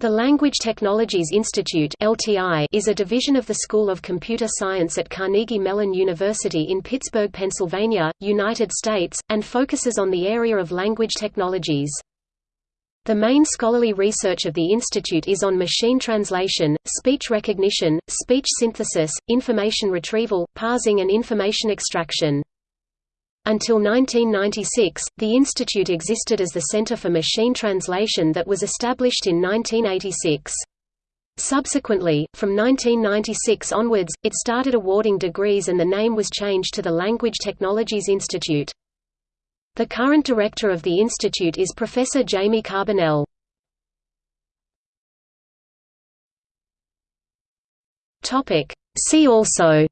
The Language Technologies Institute (LTI) is a division of the School of Computer Science at Carnegie Mellon University in Pittsburgh, Pennsylvania, United States, and focuses on the area of language technologies. The main scholarly research of the institute is on machine translation, speech recognition, speech synthesis, information retrieval, parsing and information extraction. Until 1996, the institute existed as the Center for Machine Translation that was established in 1986. Subsequently, from 1996 onwards, it started awarding degrees and the name was changed to the Language Technologies Institute. The current director of the institute is Professor Jamie Carbonell. See also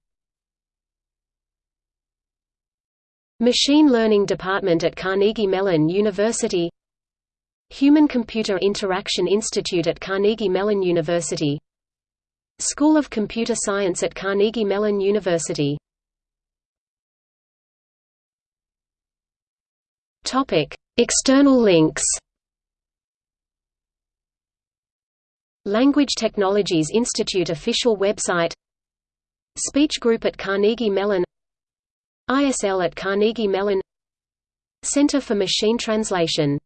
Machine Learning Department at Carnegie Mellon University. Human-Computer Interaction Institute at Carnegie Mellon University. School of Computer Science at Carnegie Mellon University. External links. Language Technologies Institute official website. Speech Group at Carnegie Mellon ISL at Carnegie Mellon. Center for Machine Translation